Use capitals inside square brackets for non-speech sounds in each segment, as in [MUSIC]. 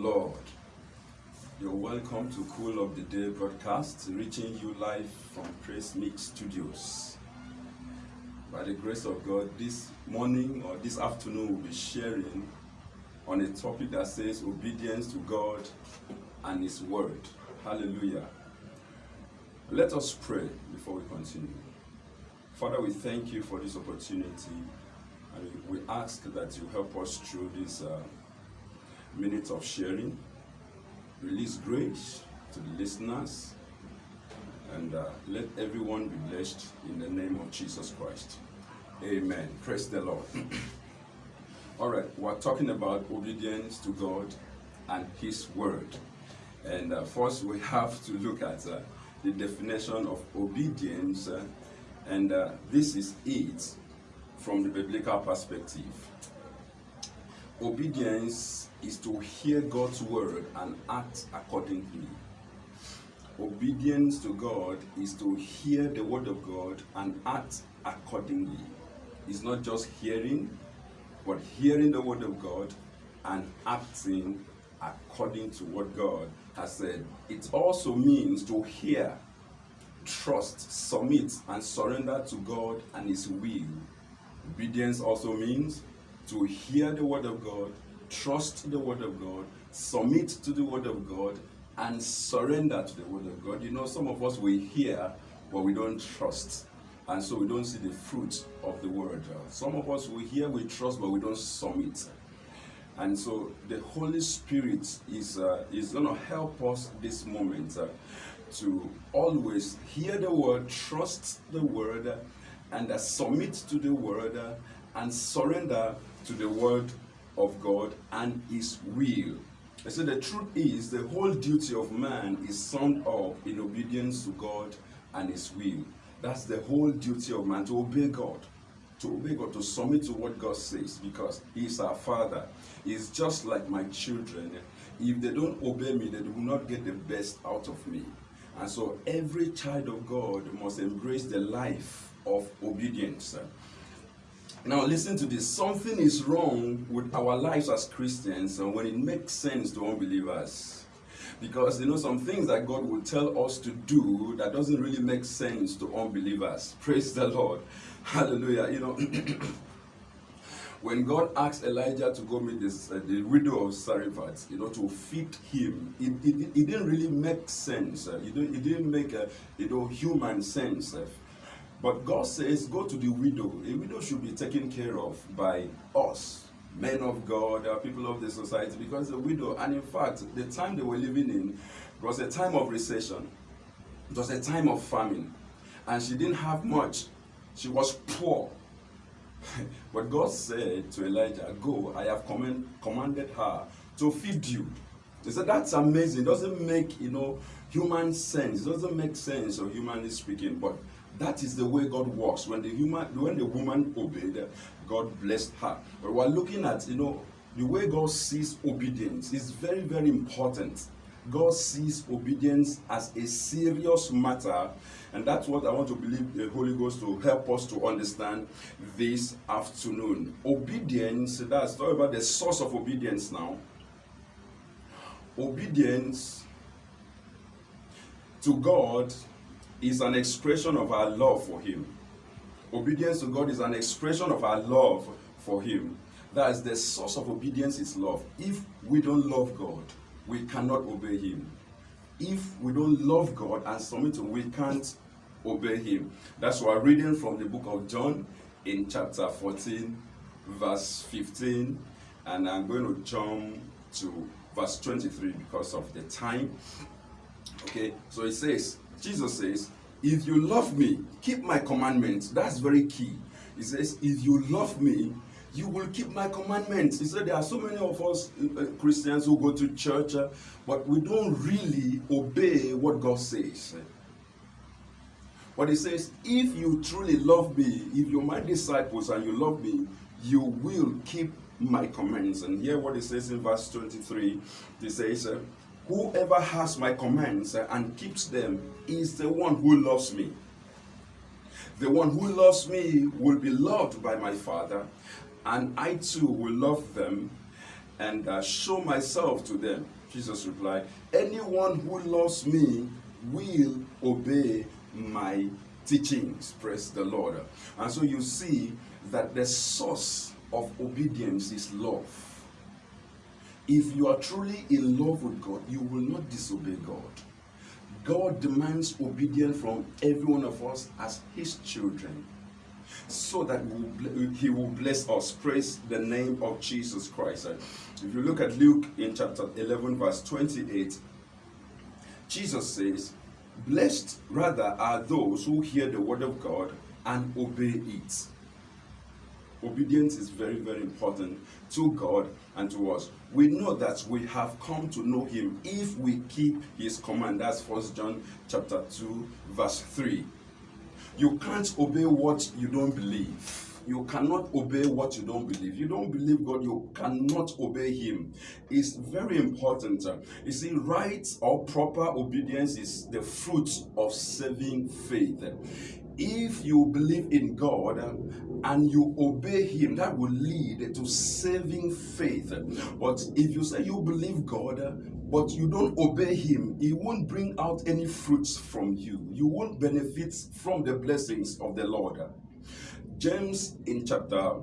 Lord. You're welcome to Cool of the Day broadcast, reaching you live from Praise Mix Studios. By the grace of God, this morning or this afternoon, we'll be sharing on a topic that says obedience to God and His Word. Hallelujah. Let us pray before we continue. Father, we thank you for this opportunity and we ask that you help us through this uh, minute of sharing. Release grace to the listeners and uh, let everyone be blessed in the name of Jesus Christ. Amen. Praise the Lord. [CLEARS THROAT] All right, we're talking about obedience to God and His Word. And uh, first, we have to look at uh, the definition of obedience, uh, and uh, this is it from the biblical perspective. Obedience is to hear God's word and act accordingly. Obedience to God is to hear the word of God and act accordingly. It's not just hearing, but hearing the word of God and acting according to what God has said. It also means to hear, trust, submit, and surrender to God and His will. Obedience also means to hear the word of God, trust the word of God, submit to the word of God, and surrender to the word of God. You know, some of us we hear, but we don't trust. And so we don't see the fruit of the word. Some of us we hear, we trust, but we don't submit. And so the Holy Spirit is, uh, is going to help us this moment uh, to always hear the word, trust the word, and uh, submit to the word, uh, and surrender to the word of God and his will. I said the truth is the whole duty of man is summed up in obedience to God and his will. That's the whole duty of man to obey God. To obey God, to submit to what God says, because He is our Father. He's just like my children. If they don't obey me, they will not get the best out of me. And so every child of God must embrace the life of obedience. Now, listen to this. Something is wrong with our lives as Christians and when it makes sense to unbelievers. Because you know some things that God will tell us to do that doesn't really make sense to unbelievers. Praise the Lord. Hallelujah. You know, [CLEARS THROAT] when God asked Elijah to go meet this, uh, the widow of Zarephath, you know, to feed him, it, it, it didn't really make sense. Uh, it, it didn't make, uh, you know, human sense. Uh, but God says, go to the widow. A widow should be taken care of by us, men of God, people of the society, because the widow, and in fact, the time they were living in was a time of recession. It was a time of famine. And she didn't have much. She was poor. [LAUGHS] but God said to Elijah, Go, I have command, commanded her to feed you. He said, That's amazing. It doesn't make, you know, human sense. It doesn't make sense, or humanly speaking, but that is the way God works. When the human, when the woman obeyed, God blessed her. But we're looking at, you know, the way God sees obedience is very, very important. God sees obedience as a serious matter, and that's what I want to believe the Holy Ghost to help us to understand this afternoon. Obedience, that's talk about the source of obedience now. Obedience to God is an expression of our love for Him. Obedience to God is an expression of our love for Him. That is the source of obedience is love. If we don't love God, we cannot obey Him. If we don't love God and submit to Him, we can't obey Him. That's why reading from the book of John in chapter 14, verse 15, and I'm going to jump to verse 23 because of the time. Okay, so it says, Jesus says, If you love me, keep my commandments. That's very key. He says, If you love me, you will keep my commandments. He said, There are so many of us uh, Christians who go to church, uh, but we don't really obey what God says. But he says, If you truly love me, if you're my disciples and you love me, you will keep my commands. And hear what he says in verse 23. He says, uh, Whoever has my commands and keeps them is the one who loves me. The one who loves me will be loved by my Father, and I too will love them and uh, show myself to them. Jesus replied, Anyone who loves me will obey my teachings. Praise the Lord. And so you see that the source of obedience is love. If you are truly in love with God, you will not disobey God. God demands obedience from every one of us as his children so that he will bless us. Praise the name of Jesus Christ. If you look at Luke in chapter 11, verse 28, Jesus says, Blessed rather are those who hear the word of God and obey it. Obedience is very, very important to God and to us. We know that we have come to know him if we keep his command. That's First John chapter 2, verse 3. You can't obey what you don't believe. You cannot obey what you don't believe. You don't believe God, you cannot obey Him. It's very important. You see, right or proper obedience is the fruit of saving faith if you believe in God and you obey Him, that will lead to saving faith. But if you say you believe God, but you don't obey Him, He won't bring out any fruits from you. You won't benefit from the blessings of the Lord. James in chapter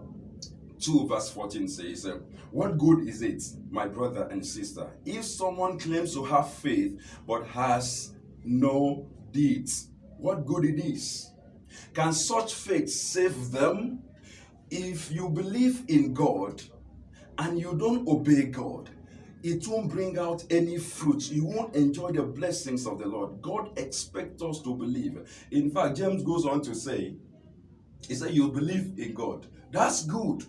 2 verse 14 says, What good is it, my brother and sister, if someone claims to have faith but has no deeds? What good it is? Can such faith save them? If you believe in God and you don't obey God, it won't bring out any fruit. You won't enjoy the blessings of the Lord. God expects us to believe. In fact, James goes on to say, he said, you believe in God. That's good.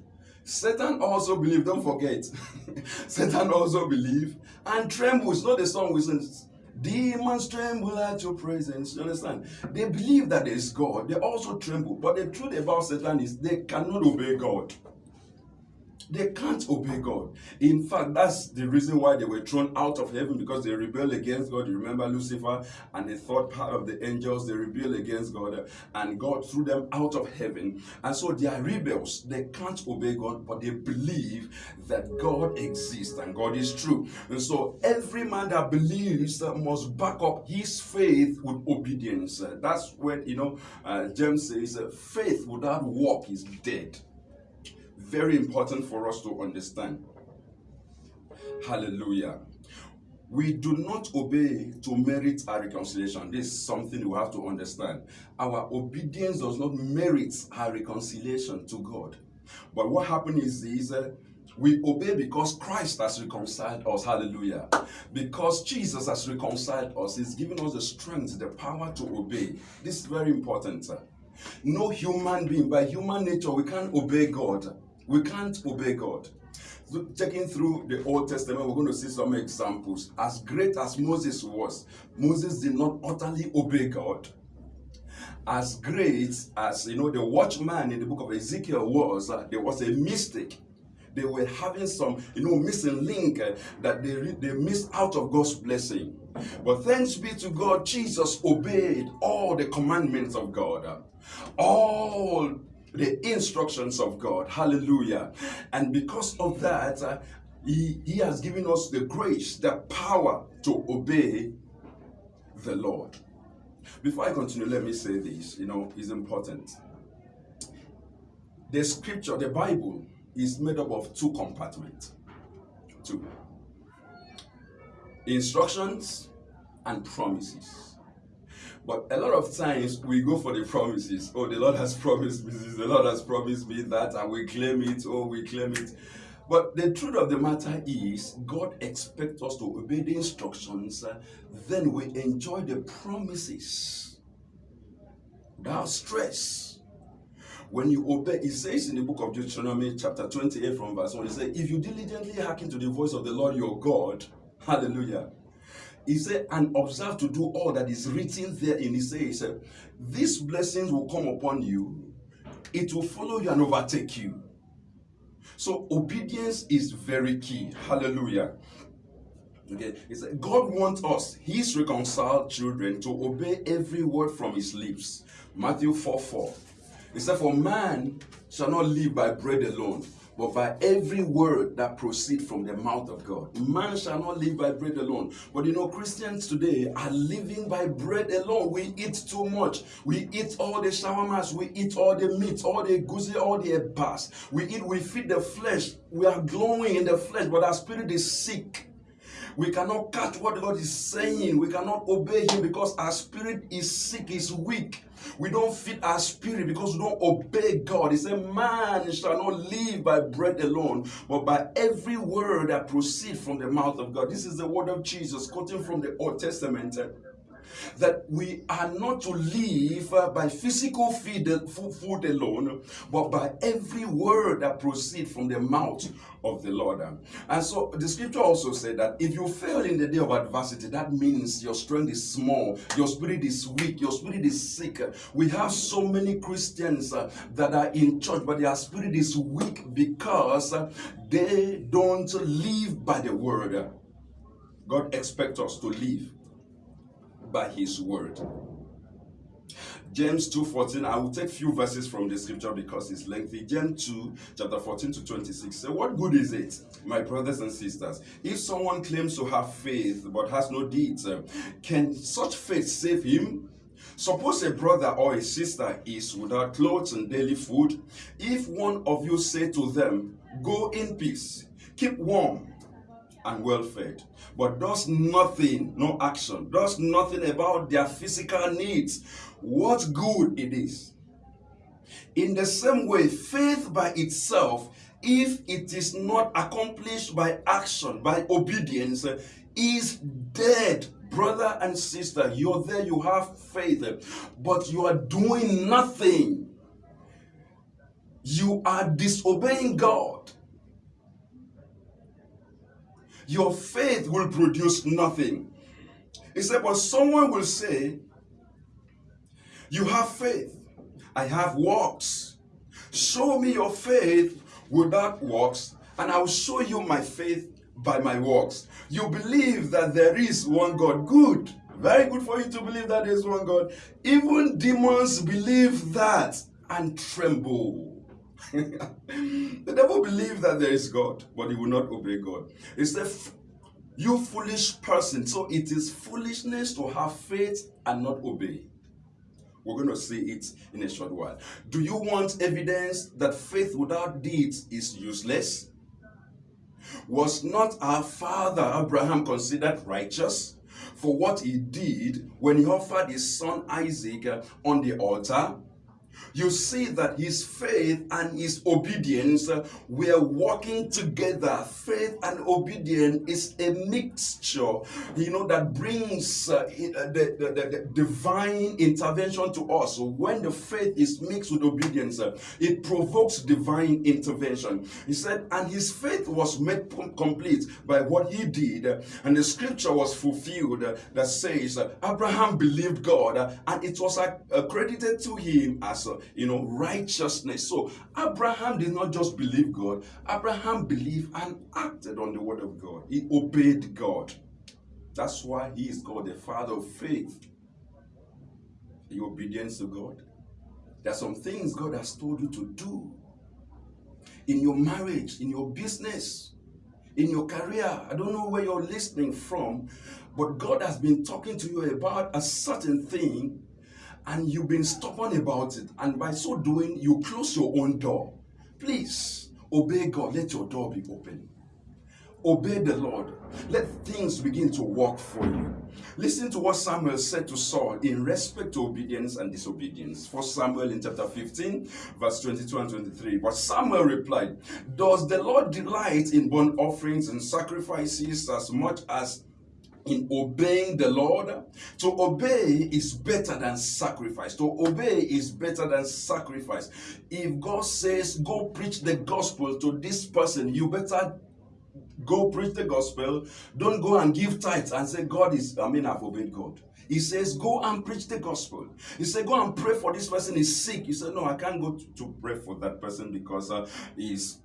Satan also believe, don't forget. [LAUGHS] Satan also believe and trembles. Not the song we sing, Demons tremble at your presence. You understand? They believe that there is God. They also tremble. But the truth about Satan is they cannot obey God. They can't obey God. In fact, that's the reason why they were thrown out of heaven because they rebelled against God. You remember Lucifer and the third part of the angels, they rebelled against God and God threw them out of heaven. And so they are rebels. They can't obey God, but they believe that God exists and God is true. And so every man that believes must back up his faith with obedience. That's when, you know, uh, James says, faith without work is dead very important for us to understand. Hallelujah. We do not obey to merit our reconciliation. This is something we have to understand. Our obedience does not merit our reconciliation to God. But what happens is, is uh, we obey because Christ has reconciled us. Hallelujah. Because Jesus has reconciled us. He's given us the strength, the power to obey. This is very important. No human being, by human nature, we can't obey God. We can't obey God. Checking through the Old Testament, we're going to see some examples. As great as Moses was, Moses did not utterly obey God. As great as you know the watchman in the book of Ezekiel was, uh, there was a mistake. They were having some, you know, missing link uh, that they they missed out of God's blessing. But thanks be to God, Jesus obeyed all the commandments of God. All the instructions of God. Hallelujah. And because of that, uh, he, he has given us the grace, the power to obey the Lord. Before I continue, let me say this, you know, is important. The scripture, the Bible, is made up of two compartments. Two. Instructions and promises. But a lot of times we go for the promises. Oh, the Lord has [LAUGHS] promised me this, the Lord has promised me that, and we claim it, oh, we claim it. But the truth of the matter is, God expects us to obey the instructions, uh, then we enjoy the promises without stress. When you obey, it says in the book of Deuteronomy, chapter 28, from verse 1, it says, If you diligently hearken to the voice of the Lord your God, [LAUGHS] hallelujah, he said, and observe to do all that is written there in He says, these blessings will come upon you, it will follow you and overtake you. So obedience is very key. Hallelujah. Okay, he said, God wants us, his reconciled children, to obey every word from his lips. Matthew 4 4. He said, For man shall not live by bread alone, but by every word that proceed from the mouth of God. Man shall not live by bread alone. But you know, Christians today are living by bread alone. We eat too much. We eat all the shawarmas, we eat all the meat, all the guzi, all the ebas. We eat, we feed the flesh. We are glowing in the flesh, but our spirit is sick. We cannot catch what God is saying. We cannot obey Him because our spirit is sick, is weak. We don't feed our spirit because we don't obey God. He said, Man shall not live by bread alone, but by every word that proceeds from the mouth of God. This is the word of Jesus, quoting from the Old Testament that we are not to live uh, by physical feed, food alone, but by every word that proceeds from the mouth of the Lord. And so the scripture also said that if you fail in the day of adversity, that means your strength is small, your spirit is weak, your spirit is sick. We have so many Christians uh, that are in church, but their spirit is weak because uh, they don't live by the word. God expects us to live by his word. James 2:14. I will take few verses from the scripture because it's lengthy. James 2, chapter 14 to 26. So what good is it, my brothers and sisters, if someone claims to have faith but has no deeds? Can such faith save him? Suppose a brother or a sister is without clothes and daily food. If one of you say to them, Go in peace, keep warm and well fed, but does nothing, no action, does nothing about their physical needs, what good it is. In the same way, faith by itself, if it is not accomplished by action, by obedience, is dead. Brother and sister, you're there, you have faith, but you are doing nothing. You are disobeying God your faith will produce nothing. He said, but someone will say, you have faith. I have works. Show me your faith without works, and I will show you my faith by my works. You believe that there is one God. Good. Very good for you to believe that there is one God. Even demons believe that and tremble. [LAUGHS] the devil believes that there is God, but he will not obey God. It's the you foolish person. So it is foolishness to have faith and not obey. We're going to see it in a short while. Do you want evidence that faith without deeds is useless? Was not our father Abraham considered righteous for what he did when he offered his son Isaac on the altar? You see that his faith and his obedience were working together. Faith and obedience is a mixture, you know, that brings uh, uh the, the, the, divine intervention to us. When the faith is mixed with obedience, uh, it provokes divine intervention. He said, and his faith was made complete by what he did. And the scripture was fulfilled that says, Abraham believed God and it was accredited to him as you know, righteousness. So Abraham did not just believe God, Abraham believed and acted on the word of God. He obeyed God. That's why he is called the father of faith. Your obedience to God. There are some things God has told you to do in your marriage, in your business, in your career. I don't know where you're listening from, but God has been talking to you about a certain thing and you've been stubborn about it, and by so doing, you close your own door. Please obey God. Let your door be open. Obey the Lord. Let things begin to work for you. Listen to what Samuel said to Saul in respect to obedience and disobedience. First Samuel in chapter 15, verse 22 and 23. But Samuel replied, Does the Lord delight in burnt offerings and sacrifices as much as in obeying the Lord. To obey is better than sacrifice. To obey is better than sacrifice. If God says, go preach the gospel to this person, you better go preach the gospel. Don't go and give tithes and say, God is, I mean, I've obeyed God. He says, go and preach the gospel. He said, go and pray for this person is sick. He said, no, I can't go to, to pray for that person because uh, he's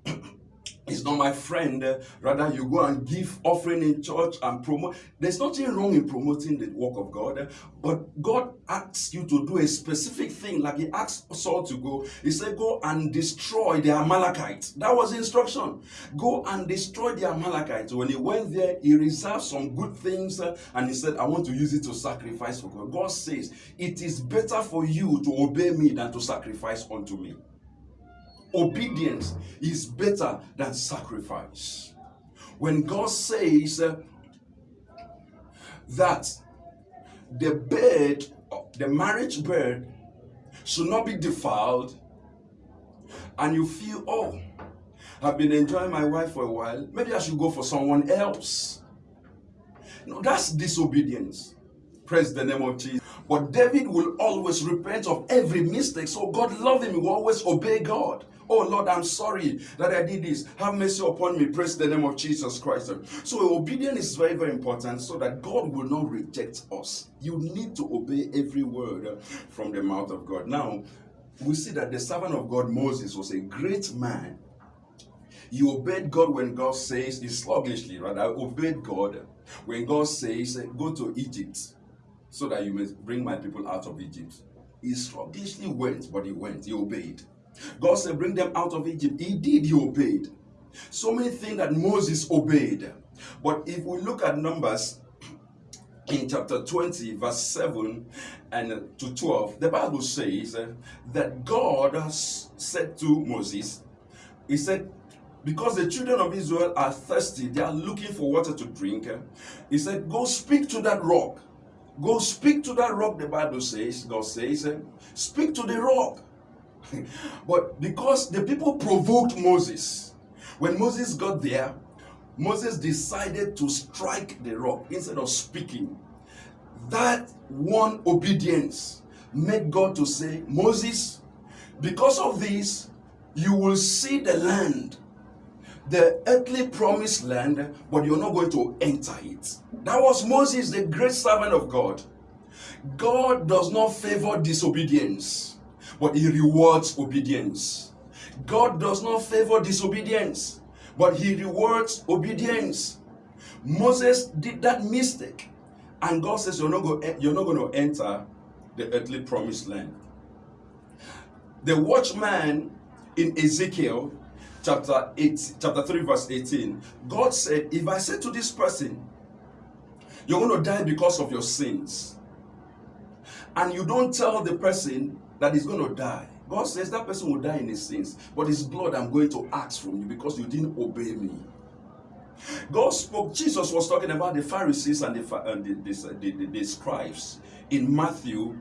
He's not my friend. Rather, you go and give offering in church and promote. There's nothing wrong in promoting the work of God, but God asks you to do a specific thing, like He asked Saul to go. He said, Go and destroy the Amalekites. That was the instruction. Go and destroy the Amalekites. When he went there, he reserved some good things uh, and he said, I want to use it to sacrifice for God. God says, It is better for you to obey me than to sacrifice unto me obedience is better than sacrifice. When God says uh, that the bed, the marriage bed, should not be defiled, and you feel, oh, I've been enjoying my wife for a while, maybe I should go for someone else. No, that's disobedience. Praise the name of Jesus. But David will always repent of every mistake. So God love him. He will always obey God. Oh Lord, I'm sorry that I did this. Have mercy upon me. Praise the name of Jesus Christ. So obedience is very, very important so that God will not reject us. You need to obey every word from the mouth of God. Now, we see that the servant of God, Moses, was a great man. He obeyed God when God says, he sluggishly, rather, obeyed God when God says, go to Egypt so that you may bring my people out of Egypt. He sluggishly went, but he went, he obeyed. God said, Bring them out of Egypt. He did, he obeyed. So many things that Moses obeyed. But if we look at Numbers in chapter 20, verse 7 and to 12, the Bible says that God said to Moses, He said, because the children of Israel are thirsty, they are looking for water to drink. He said, Go speak to that rock. Go speak to that rock, the Bible says, God says, Speak to the rock. [LAUGHS] but because the people provoked Moses, when Moses got there, Moses decided to strike the rock instead of speaking. That one obedience made God to say, Moses, because of this, you will see the land, the earthly promised land, but you're not going to enter it. That was Moses, the great servant of God. God does not favor disobedience but he rewards obedience. God does not favor disobedience, but he rewards obedience. Moses did that mistake, and God says, You're not, going, going to enter the earthly promised land. The watchman in Ezekiel chapter 8, chapter 3, verse 18, God said, If I say to this person, You're going to die because of your sins, and you don't tell the person that he's going to die. God says that person will die in his sins, but his blood I'm going to ask from you because you didn't obey me. God spoke, Jesus was talking about the Pharisees and the, and the, the, the, the scribes in Matthew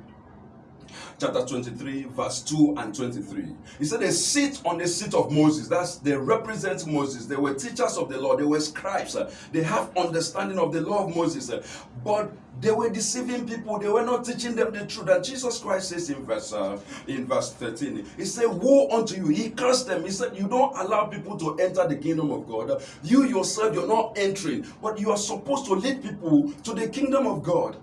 chapter 23, verse 2 and 23. He said, They sit on the seat of Moses. That's they represent Moses. They were teachers of the law, they were scribes. They have understanding of the law of Moses. But they were deceiving people, they were not teaching them the truth. And Jesus Christ says in verse uh, in verse 13, He said, Woe unto you! He cursed them. He said, You don't allow people to enter the kingdom of God. You yourself, you're not entering, but you are supposed to lead people to the kingdom of God.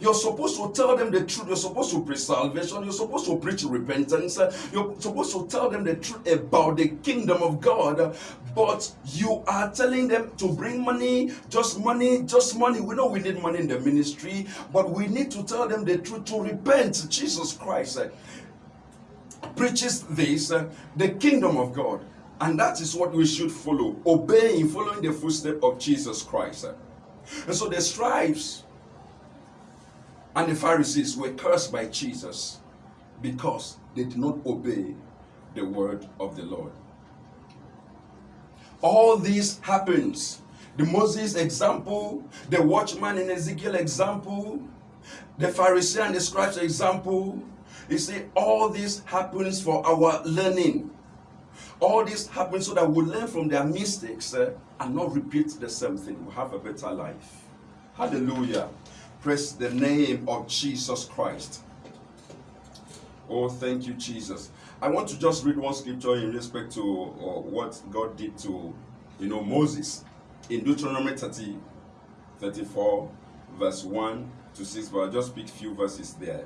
You're supposed to tell them the truth. You're supposed to preach salvation. You're supposed to preach repentance. You're supposed to tell them the truth about the kingdom of God. But you are telling them to bring money, just money, just money. We know we need money in the ministry, but we need to tell them the truth to repent. Jesus Christ uh, preaches this, uh, the kingdom of God. And that is what we should follow, obeying, following the footsteps of Jesus Christ. And so the scribes and the Pharisees were cursed by Jesus because they did not obey the word of the Lord. All this happens. The Moses example, the watchman in Ezekiel example, the Pharisee and the scribes example. You see, all this happens for our learning. All this happens so that we learn from their mistakes uh, and not repeat the same thing. We have a better life. Hallelujah. Praise the name of Jesus Christ. Oh, thank you, Jesus. I want to just read one scripture in respect to uh, what God did to, you know, Moses in Deuteronomy 30, 34, verse 1 to 6, but I'll just pick few verses there.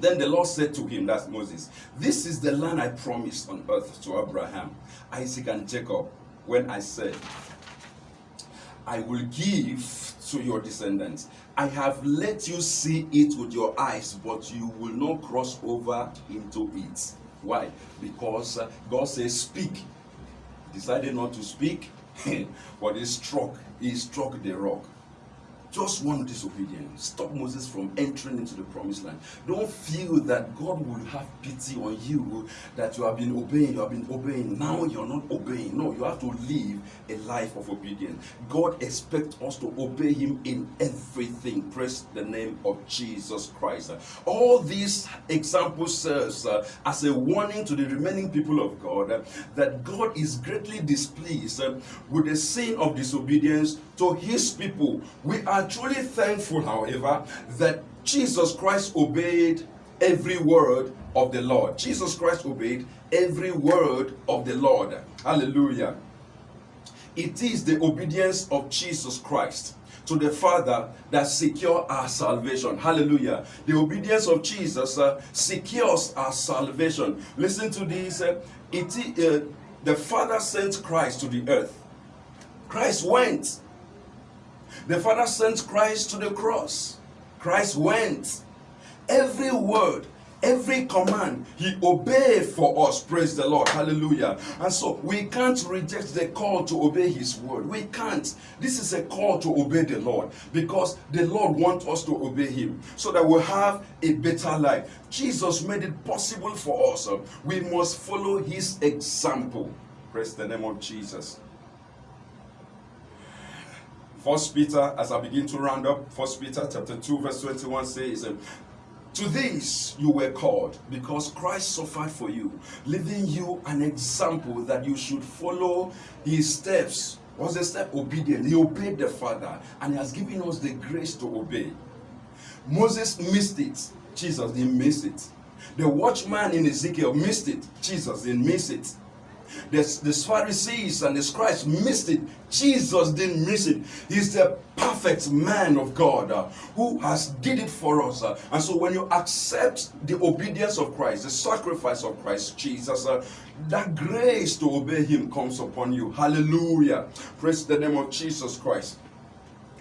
Then the Lord said to him, that's Moses, This is the land I promised on earth to Abraham, Isaac, and Jacob, when I said, I will give to your descendants. I have let you see it with your eyes, but you will not cross over into it. Why? Because uh, God says, Speak. Decided not to speak, [LAUGHS] but he struck. He struck the rock. Just one disobedience stop Moses from entering into the promised land. Don't feel that God will have pity on you that you have been obeying, you have been obeying. Now you're not obeying. No, you have to live a life of obedience. God expects us to obey Him in everything. Praise the name of Jesus Christ. All these examples uh, as a warning to the remaining people of God uh, that God is greatly displeased uh, with the sin of disobedience to His people. We are truly thankful, however, that Jesus Christ obeyed every word of the Lord. Jesus Christ obeyed every word of the Lord. Hallelujah. It is the obedience of Jesus Christ to the Father that secure our salvation. Hallelujah. The obedience of Jesus uh, secures our salvation. Listen to this. Uh, it, uh, the Father sent Christ to the earth. Christ went the Father sent Christ to the cross. Christ went. Every word, every command, He obeyed for us. Praise the Lord. Hallelujah. And so we can't reject the call to obey His word. We can't. This is a call to obey the Lord because the Lord wants us to obey Him so that we'll have a better life. Jesus made it possible for us. We must follow His example. Praise the name of Jesus. First Peter, as I begin to round up, First Peter chapter 2, verse 21 says, To this you were called, because Christ suffered for you, leaving you an example that you should follow his steps. What's the step? Obedience. He obeyed the Father, and he has given us the grace to obey. Moses missed it. Jesus didn't miss it. The watchman in Ezekiel missed it. Jesus didn't miss it. The, the Pharisees and the scribes missed it. Jesus didn't miss it. He's the perfect man of God uh, who has did it for us. Uh, and so when you accept the obedience of Christ, the sacrifice of Christ Jesus, uh, that grace to obey him comes upon you. Hallelujah. Praise the name of Jesus Christ.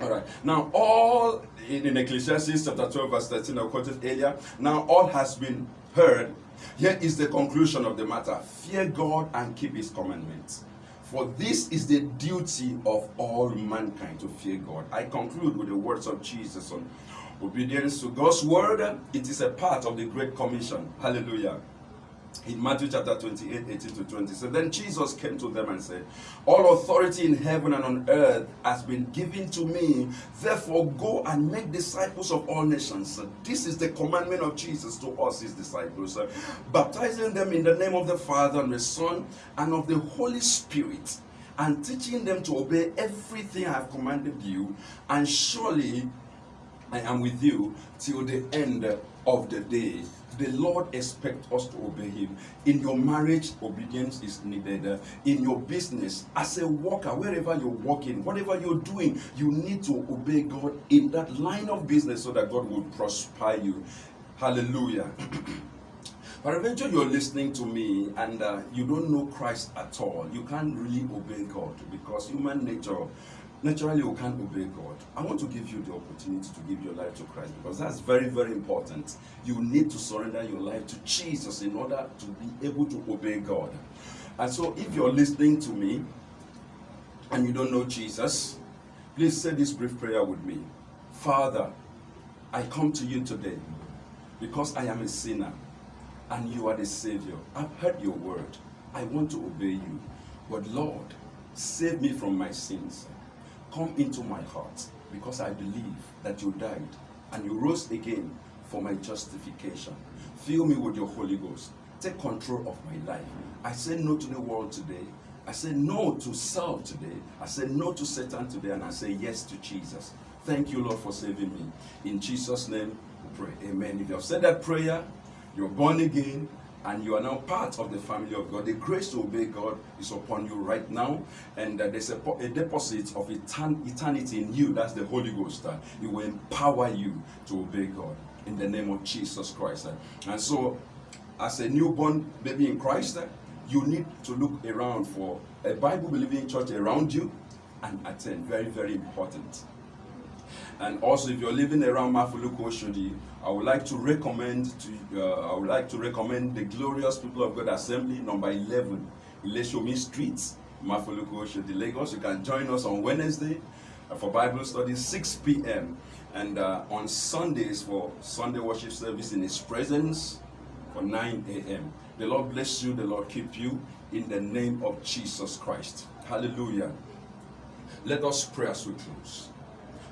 All right. Now, all in, in Ecclesiastes chapter 12, verse 13, I quoted earlier. Now, all has been heard here is the conclusion of the matter fear God and keep his commandments. For this is the duty of all mankind to fear God. I conclude with the words of Jesus on obedience to God's word. It is a part of the Great Commission. Hallelujah in Matthew chapter 28, 18 to 20. So then Jesus came to them and said, All authority in heaven and on earth has been given to me. Therefore, go and make disciples of all nations. This is the commandment of Jesus to us, his disciples, baptizing them in the name of the Father and the Son and of the Holy Spirit, and teaching them to obey everything I have commanded you. And surely I am with you till the end of the day. The Lord expects us to obey Him. In your marriage, obedience is needed. In your business, as a worker, wherever you're working, whatever you're doing, you need to obey God in that line of business so that God will prosper you. Hallelujah. [CLEARS THROAT] But eventually you're listening to me and uh, you don't know Christ at all. You can't really obey God because human nature naturally you can't obey God. I want to give you the opportunity to give your life to Christ because that's very, very important. You need to surrender your life to Jesus in order to be able to obey God. And so if you're listening to me and you don't know Jesus, please say this brief prayer with me. Father, I come to you today because I am a sinner and you are the Savior. I've heard your word. I want to obey you. But Lord, save me from my sins. Come into my heart because I believe that you died and you rose again for my justification. Fill me with your Holy Ghost. Take control of my life. I say no to the world today. I say no to self today. I say no to Satan today. And I say yes to Jesus. Thank you, Lord, for saving me. In Jesus' name, pray. Amen. If you have said that prayer, you're born again, and you are now part of the family of God. The grace to obey God is upon you right now, and uh, there's a, a, deposit of etern eternity in you. That's the Holy Ghost. Uh, it will empower you to obey God. in the name of Jesus Christ. And so, as a newborn baby in Christ, you need to look around for a Bible believing church around you and attend. Very, very important. And also, if you're living around Mafoluku Oshodi, I would like to recommend to uh, I would like to recommend the Glorious People of God Assembly, number 11, Ileshomi Street, Mafoluku Oshodi, Lagos. You can join us on Wednesday for Bible study, 6 p.m. And uh, on Sundays for Sunday worship service in His presence for 9 a.m. The Lord bless you, the Lord keep you in the name of Jesus Christ. Hallelujah. Let us pray as we close.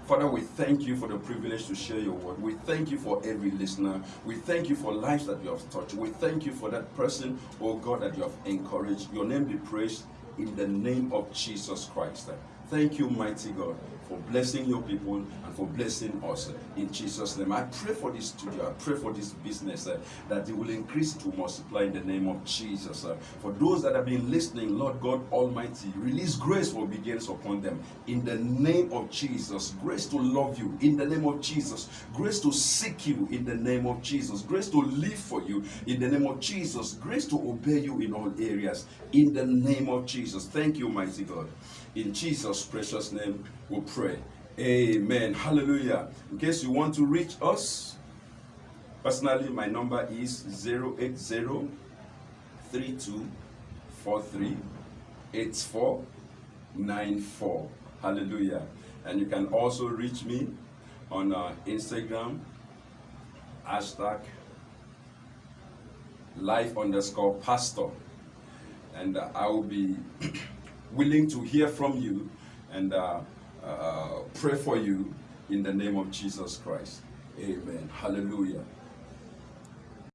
Father, we thank you for the privilege to share your word. We thank you for every listener. We thank you for lives that you have touched. We thank you for that person, oh God, that you have encouraged. Your name be praised in the name of Jesus Christ. Thank you, mighty God, for blessing your people and for blessing us in Jesus' name. I pray for this studio, I pray for this business uh, that it will increase to multiply in the name of Jesus. Uh, for those that have been listening, Lord God Almighty, release grace for obedience upon them in the name of Jesus. Grace to love you in the name of Jesus. Grace to seek you in the name of Jesus. Grace to live for you in the name of Jesus. Grace to obey you in all areas in the name of Jesus. Thank you, mighty God. In Jesus' precious name, we pray. Amen. Hallelujah. In case you want to reach us, personally, my number is 080 Hallelujah. And you can also reach me on uh, Instagram, hashtag life underscore pastor. And uh, I will be willing to hear from you and uh, uh, pray for you in the name of Jesus Christ. Amen. Hallelujah.